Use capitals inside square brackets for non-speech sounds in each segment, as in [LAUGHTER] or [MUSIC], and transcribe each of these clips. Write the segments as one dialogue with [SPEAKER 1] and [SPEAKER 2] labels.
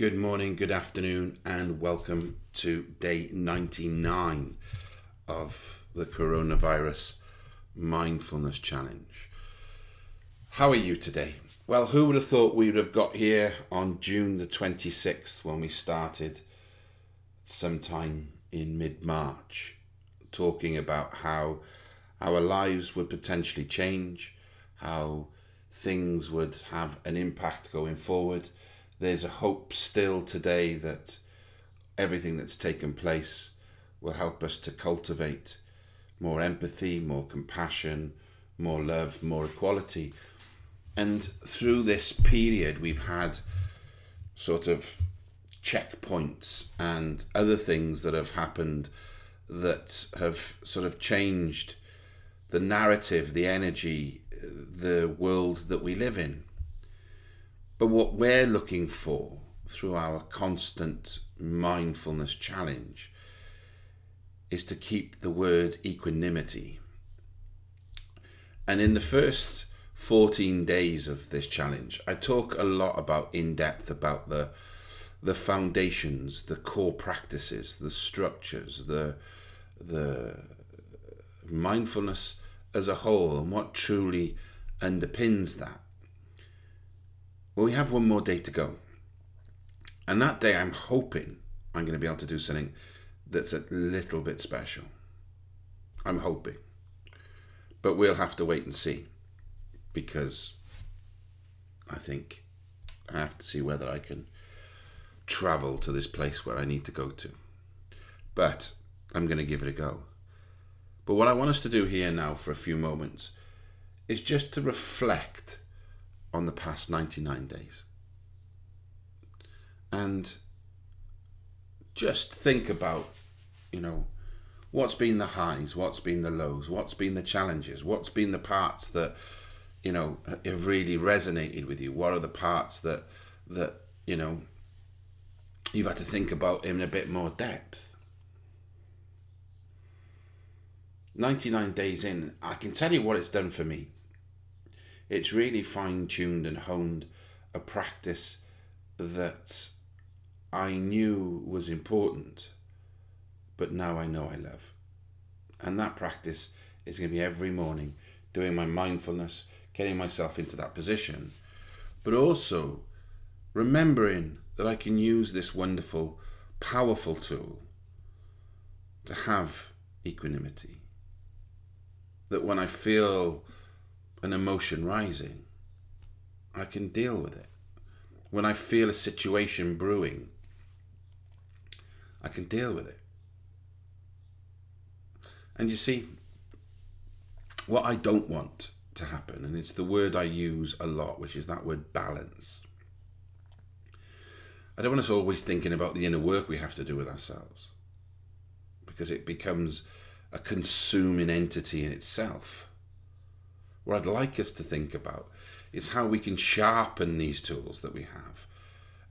[SPEAKER 1] Good morning, good afternoon, and welcome to day 99 of the Coronavirus Mindfulness Challenge. How are you today? Well, who would have thought we would have got here on June the 26th when we started sometime in mid March, talking about how our lives would potentially change, how things would have an impact going forward. There's a hope still today that everything that's taken place will help us to cultivate more empathy, more compassion, more love, more equality. And through this period, we've had sort of checkpoints and other things that have happened that have sort of changed the narrative, the energy, the world that we live in. But what we're looking for through our constant mindfulness challenge is to keep the word equanimity. And in the first 14 days of this challenge, I talk a lot about in depth about the the foundations, the core practices, the structures, the the mindfulness as a whole and what truly underpins that. Well, we have one more day to go. And that day, I'm hoping I'm going to be able to do something that's a little bit special. I'm hoping. But we'll have to wait and see because I think I have to see whether I can travel to this place where I need to go to. But I'm going to give it a go. But what I want us to do here now for a few moments is just to reflect on the past 99 days. And just think about, you know, what's been the highs, what's been the lows, what's been the challenges, what's been the parts that, you know, have really resonated with you? What are the parts that, that, you know, you've had to think about in a bit more depth? 99 days in, I can tell you what it's done for me. It's really fine tuned and honed a practice that I knew was important, but now I know I love. And that practice is going to be every morning doing my mindfulness, getting myself into that position, but also remembering that I can use this wonderful, powerful tool to have equanimity that when I feel an emotion rising, I can deal with it. When I feel a situation brewing, I can deal with it. And you see, what I don't want to happen, and it's the word I use a lot, which is that word balance. I don't want us always thinking about the inner work we have to do with ourselves because it becomes a consuming entity in itself. What I'd like us to think about is how we can sharpen these tools that we have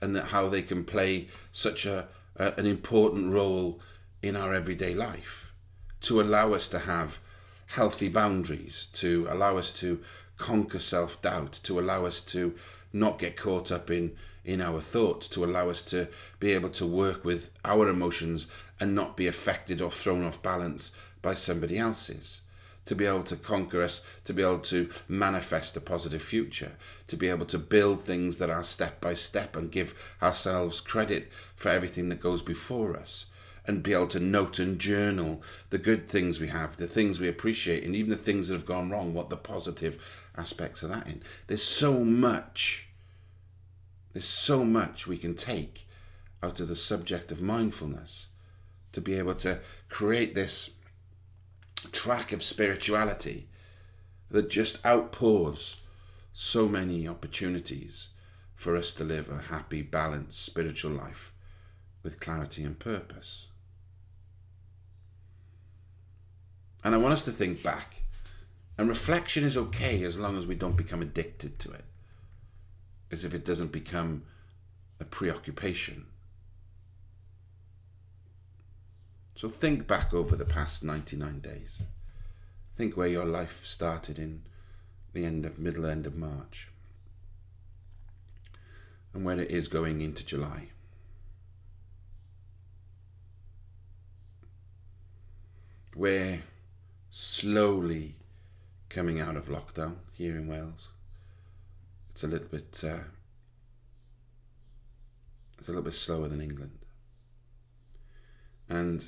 [SPEAKER 1] and that how they can play such a, a an important role in our everyday life to allow us to have healthy boundaries, to allow us to conquer self-doubt, to allow us to not get caught up in in our thoughts to allow us to be able to work with our emotions and not be affected or thrown off balance by somebody else's to be able to conquer us, to be able to manifest a positive future, to be able to build things that are step by step and give ourselves credit for everything that goes before us, and be able to note and journal the good things we have, the things we appreciate, and even the things that have gone wrong, what the positive aspects of that in. There's so much, there's so much we can take out of the subject of mindfulness to be able to create this track of spirituality that just outpours so many opportunities for us to live a happy, balanced spiritual life with clarity and purpose. And I want us to think back. And reflection is okay as long as we don't become addicted to it, as if it doesn't become a preoccupation. So think back over the past 99 days. Think where your life started in the end of middle end of March and where it is going into July. We're slowly coming out of lockdown here in Wales. It's a little bit uh, it's a little bit slower than England. And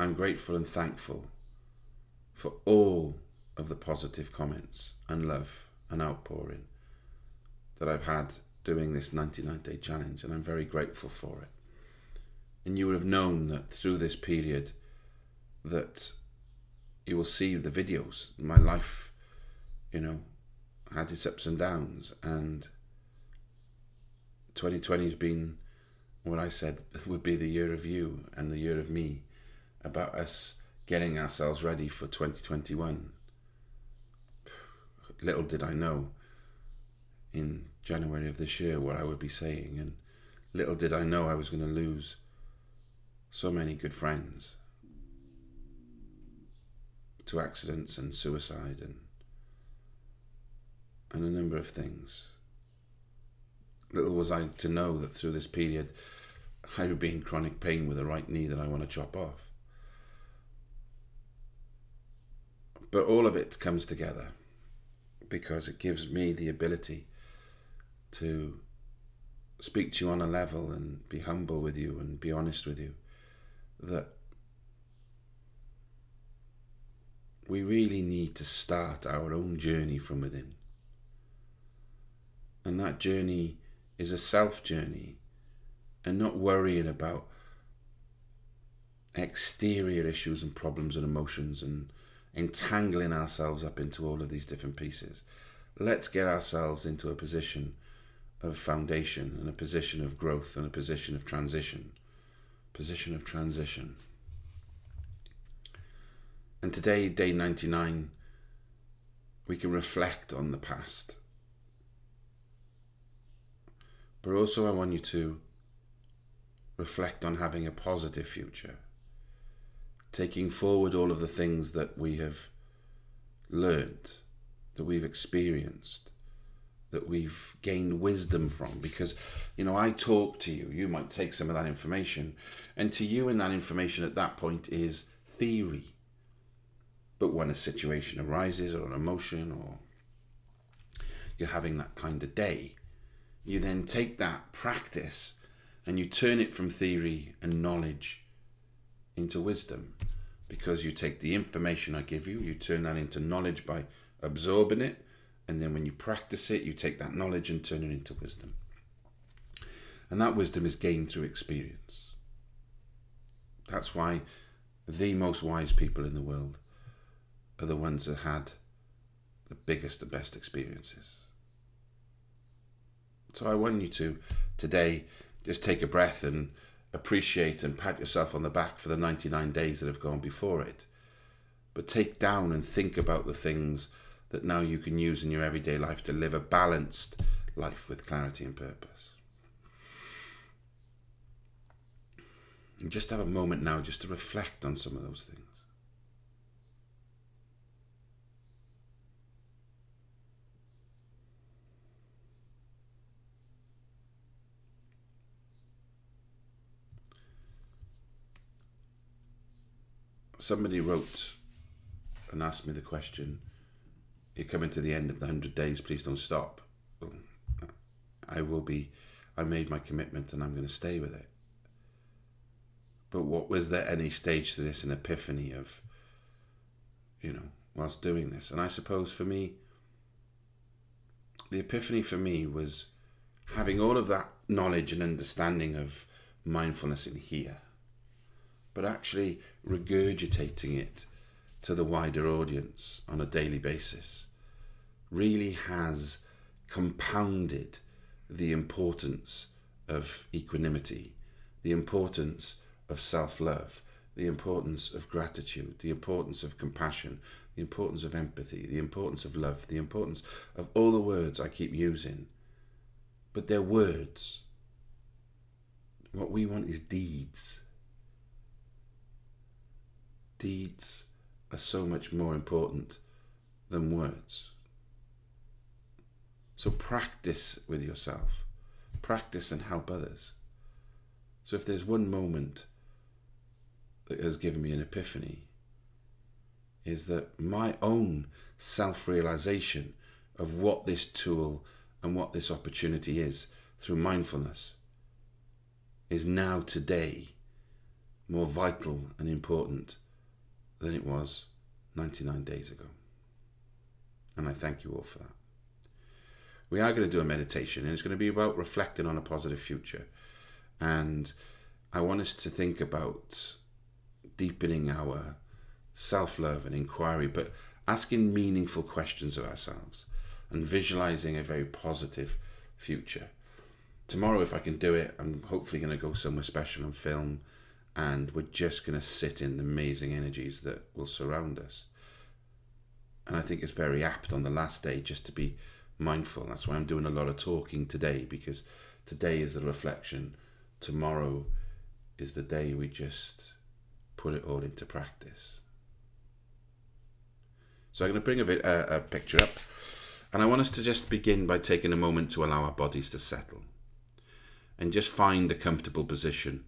[SPEAKER 1] I'm grateful and thankful for all of the positive comments and love and outpouring that I've had doing this 99 day challenge, and I'm very grateful for it. And you would have known that through this period that you will see the videos. My life, you know, had its ups and downs, and 2020 has been what I said [LAUGHS] would be the year of you and the year of me about us getting ourselves ready for 2021. Little did I know in January of this year what I would be saying, and little did I know I was going to lose so many good friends to accidents and suicide and and a number of things. Little was I to know that through this period I would be in chronic pain with a right knee that I want to chop off. But all of it comes together because it gives me the ability to speak to you on a level and be humble with you and be honest with you that we really need to start our own journey from within. And that journey is a self journey and not worrying about exterior issues and problems and emotions and entangling ourselves up into all of these different pieces. Let's get ourselves into a position of foundation and a position of growth and a position of transition. Position of transition. And today, day 99, we can reflect on the past. But also, I want you to reflect on having a positive future, taking forward all of the things that we have learned, that we've experienced, that we've gained wisdom from. Because, you know, I talk to you, you might take some of that information, and to you, in that information at that point is theory but when a situation arises or an emotion or you're having that kind of day, you then take that practice and you turn it from theory and knowledge into wisdom because you take the information I give you, you turn that into knowledge by absorbing it, and then when you practice it, you take that knowledge and turn it into wisdom. And that wisdom is gained through experience. That's why the most wise people in the world are the ones that had the biggest and best experiences. So I want you to today just take a breath and appreciate and pat yourself on the back for the 99 days that have gone before it. But take down and think about the things that now you can use in your everyday life to live a balanced life with clarity and purpose. And just have a moment now just to reflect on some of those things. Somebody wrote and asked me the question you're coming to the end of the 100 days please don't stop. I will be i made my commitment and i'm going to stay with it. But what was there any stage to this an epiphany of you know whilst doing this? And i suppose for me the epiphany for me was having all of that knowledge and understanding of mindfulness in here but actually regurgitating it to the wider audience on a daily basis really has compounded the importance of equanimity, the importance of self love, the importance of gratitude, the importance of compassion, the importance of empathy, the importance of love, the importance of all the words I keep using. But they're words. What we want is deeds deeds are so much more important than words. So practice with yourself, practice and help others. So if there's one moment that has given me an epiphany, is that my own self realization of what this tool and what this opportunity is through mindfulness is now today more vital and important than it was 99 days ago. And I thank you all for that. We are going to do a meditation, and it's going to be about reflecting on a positive future. And I want us to think about deepening our self love and inquiry, but asking meaningful questions of ourselves and visualizing a very positive future. Tomorrow, if I can do it, I'm hopefully going to go somewhere special and film, and we're just going to sit in the amazing energies that will surround us. And I think it's very apt on the last day just to be mindful. That's why I'm doing a lot of talking today, because today is the reflection, tomorrow is the day we just put it all into practice. So I'm going to bring a, bit, a, a picture up, and I want us to just begin by taking a moment to allow our bodies to settle and just find a comfortable position.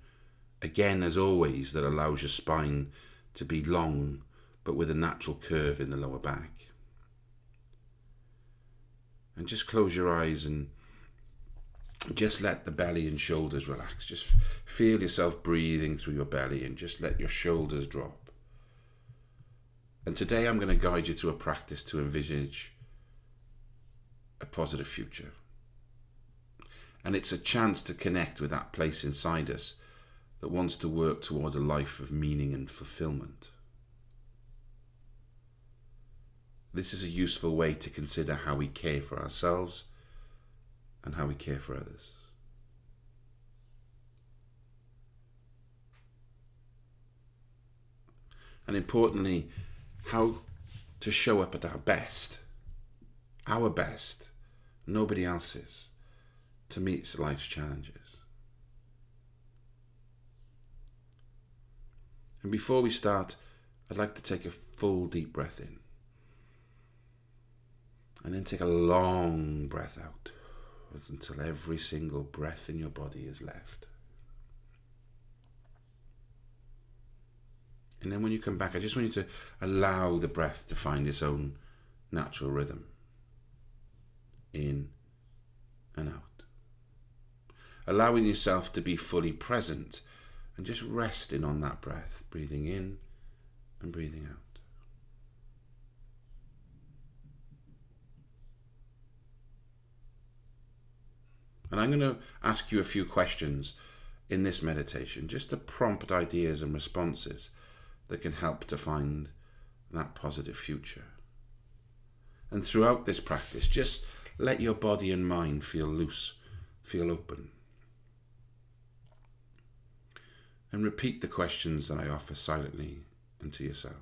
[SPEAKER 1] Again, as always, that allows your spine to be long but with a natural curve in the lower back. And just close your eyes and just let the belly and shoulders relax. Just feel yourself breathing through your belly and just let your shoulders drop. And today I'm going to guide you through a practice to envisage a positive future. And it's a chance to connect with that place inside us that wants to work toward a life of meaning and fulfillment. This is a useful way to consider how we care for ourselves and how we care for others. And importantly, how to show up at our best, our best, nobody else's, to meet life's challenges. And before we start, I'd like to take a full deep breath in. And then take a long breath out until every single breath in your body is left. And then when you come back, I just want you to allow the breath to find its own natural rhythm in and out. Allowing yourself to be fully present and just resting on that breath, breathing in and breathing out. And I'm going to ask you a few questions in this meditation just to prompt ideas and responses that can help to find that positive future. And throughout this practice, just let your body and mind feel loose, feel open. And repeat the questions that I offer silently and to yourself.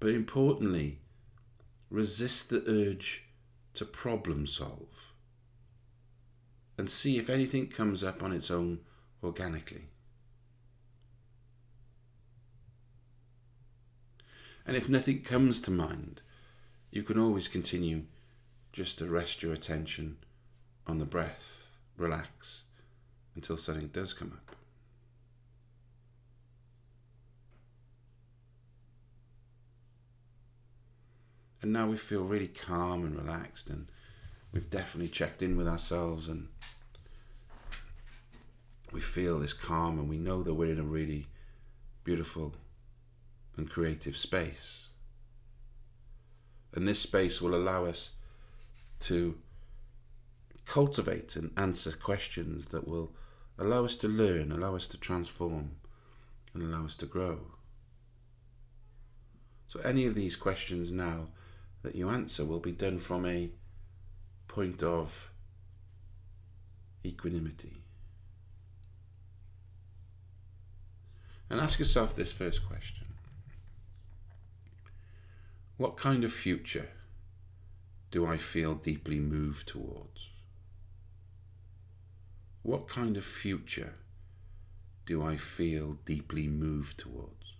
[SPEAKER 1] But importantly, resist the urge to problem solve and see if anything comes up on its own organically. And if nothing comes to mind, you can always continue just to rest your attention on the breath, relax until something does come up. And now we feel really calm and relaxed and we've definitely checked in with ourselves and we feel this calm and we know that we're in a really beautiful and creative space. And this space will allow us to cultivate and answer questions that will allow us to learn, allow us to transform, and allow us to grow. So, any of these questions now that you answer will be done from a point of equanimity. And ask yourself this first question What kind of future do I feel deeply moved towards? What kind of future do I feel deeply moved towards?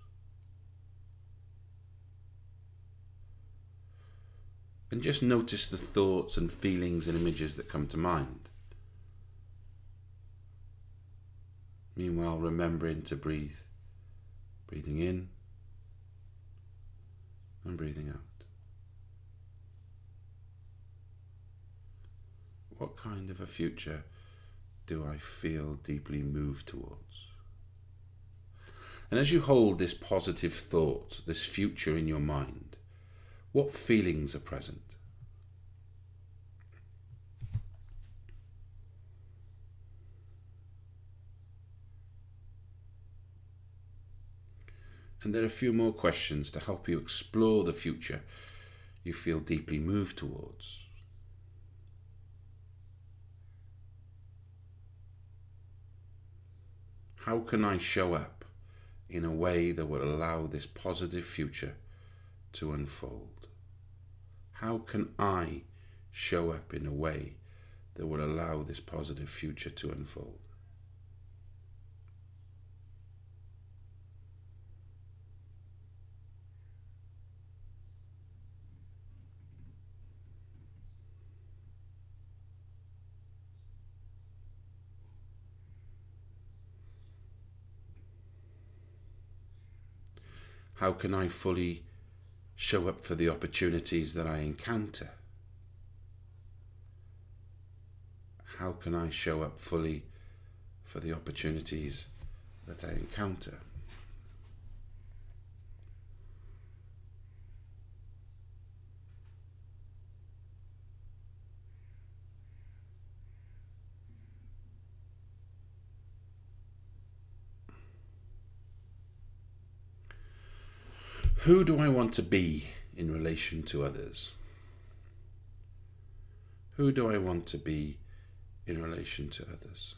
[SPEAKER 1] And just notice the thoughts and feelings and images that come to mind. Meanwhile, remembering to breathe, breathing in and breathing out. What kind of a future do I feel deeply moved towards? And as you hold this positive thought, this future in your mind, what feelings are present? And there are a few more questions to help you explore the future you feel deeply moved towards. How can I show up in a way that will allow this positive future to unfold? How can I show up in a way that will allow this positive future to unfold? How can I fully show up for the opportunities that I encounter? How can I show up fully for the opportunities that I encounter? Who do I want to be in relation to others? Who do I want to be in relation to others?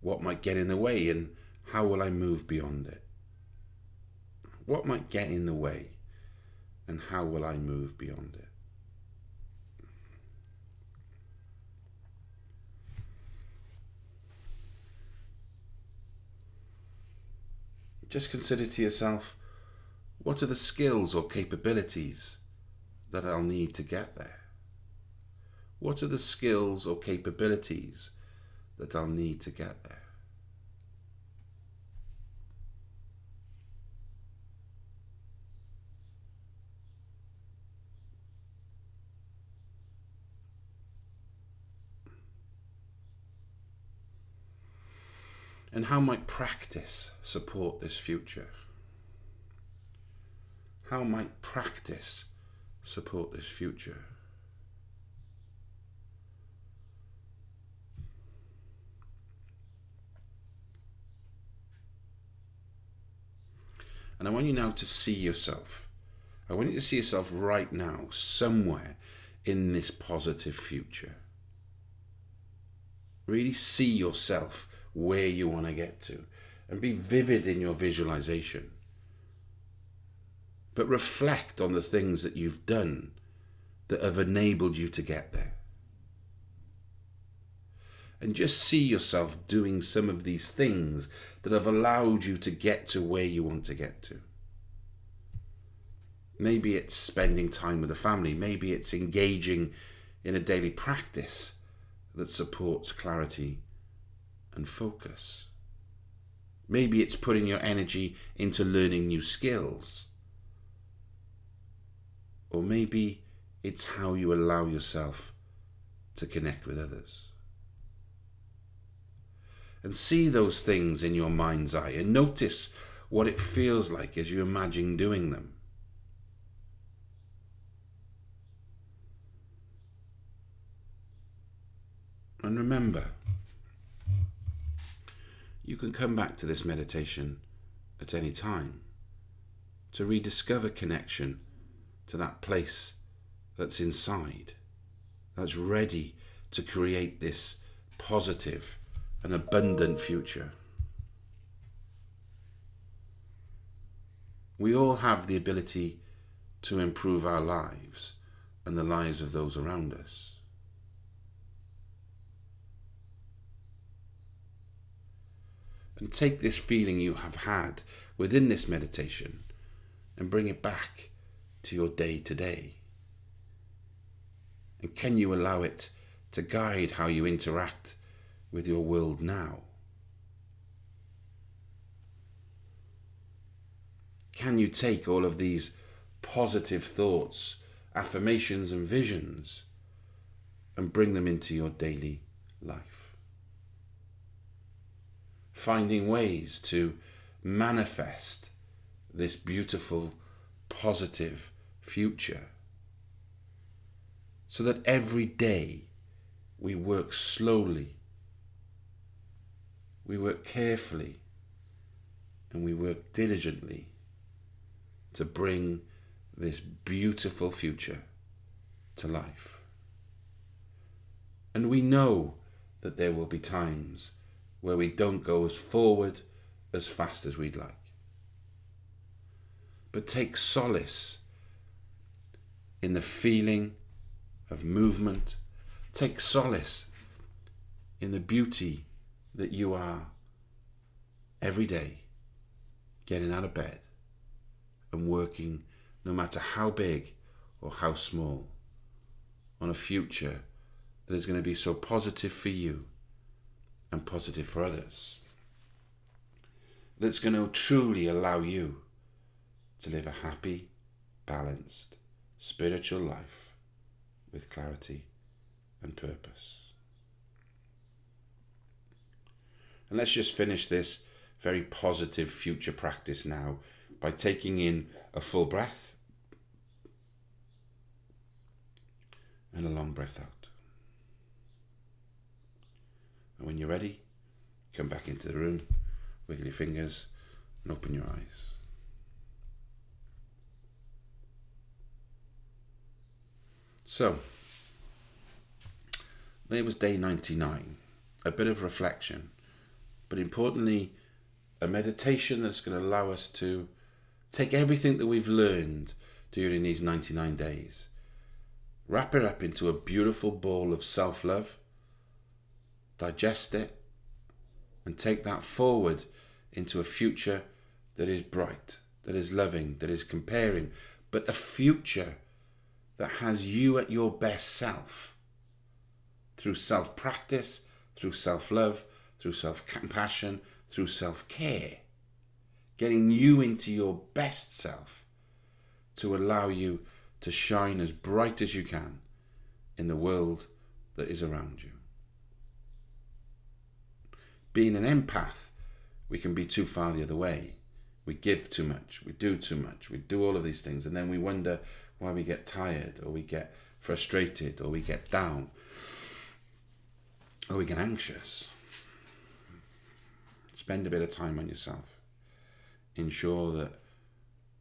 [SPEAKER 1] What might get in the way and how will I move beyond it? What might get in the way and how will I move beyond it? Just consider to yourself what are the skills or capabilities that I'll need to get there? What are the skills or capabilities that I'll need to get there? And how might practice support this future? How might practice support this future? And I want you now to see yourself. I want you to see yourself right now, somewhere in this positive future. Really see yourself where you want to get to and be vivid in your visualization. But reflect on the things that you've done that have enabled you to get there. And just see yourself doing some of these things that have allowed you to get to where you want to get to. Maybe it's spending time with the family. Maybe it's engaging in a daily practice that supports clarity and focus. Maybe it's putting your energy into learning new skills. Or maybe it's how you allow yourself to connect with others. And see those things in your mind's eye and notice what it feels like as you imagine doing them. And remember, you can come back to this meditation at any time to rediscover connection to that place that's inside, that's ready to create this positive and abundant future. We all have the ability to improve our lives and the lives of those around us. And take this feeling you have had within this meditation and bring it back to your day to day. And can you allow it to guide how you interact with your world now? Can you take all of these positive thoughts, affirmations, and visions and bring them into your daily life? Finding ways to manifest this beautiful, positive future so that every day we work slowly, we work carefully, and we work diligently to bring this beautiful future to life. And we know that there will be times where we don't go as forward as fast as we'd like. But take solace in the feeling of movement. Take solace in the beauty that you are every day getting out of bed and working no matter how big or how small on a future that is going to be so positive for you and positive for others. That's going to truly allow you to live a happy, balanced, spiritual life with clarity and purpose. And let's just finish this very positive future practice now by taking in a full breath and a long breath out. And when you're ready, come back into the room, wiggle your fingers, and open your eyes. So, there was day 99, a bit of reflection, but importantly, a meditation that's going to allow us to take everything that we've learned during these 99 days, wrap it up into a beautiful ball of self love, digest it, and take that forward into a future that is bright, that is loving, that is comparing, but a future that has you at your best self through self practice, through self love, through self compassion, through self care. Getting you into your best self to allow you to shine as bright as you can in the world that is around you. Being an empath, we can be too far the other way. We give too much, we do too much, we do all of these things, and then we wonder why we get tired or we get frustrated or we get down or we get anxious. Spend a bit of time on yourself. Ensure that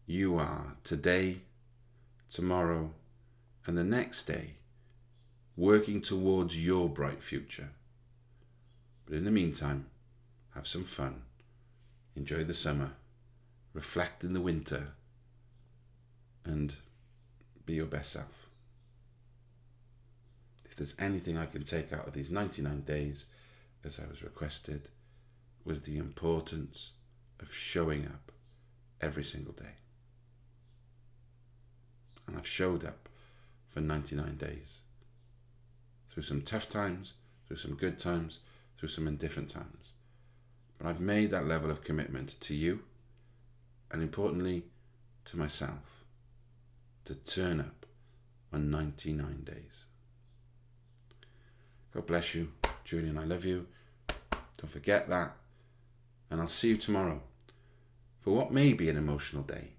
[SPEAKER 1] you are today, tomorrow, and the next day working towards your bright future. But in the meantime, have some fun, enjoy the summer, reflect in the winter, and be your best self. If there's anything I can take out of these 99 days, as I was requested, was the importance of showing up every single day. And I've showed up for 99 days. Through some tough times, through some good times, through some indifferent times. But I've made that level of commitment to you and importantly to myself to turn up on 99 days. God bless you, Julian. I love you. Don't forget that. And I'll see you tomorrow for what may be an emotional day,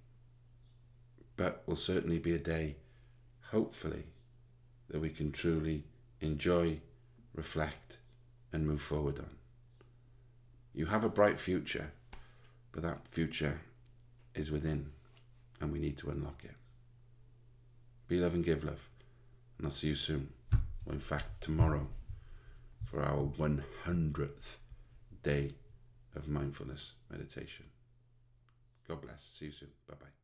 [SPEAKER 1] but will certainly be a day, hopefully, that we can truly enjoy, reflect, and move forward on. You have a bright future, but that future is within, and we need to unlock it. Be love and give love. And I'll see you soon. Or in fact, tomorrow for our 100th day of mindfulness meditation. God bless. See you soon. Bye bye.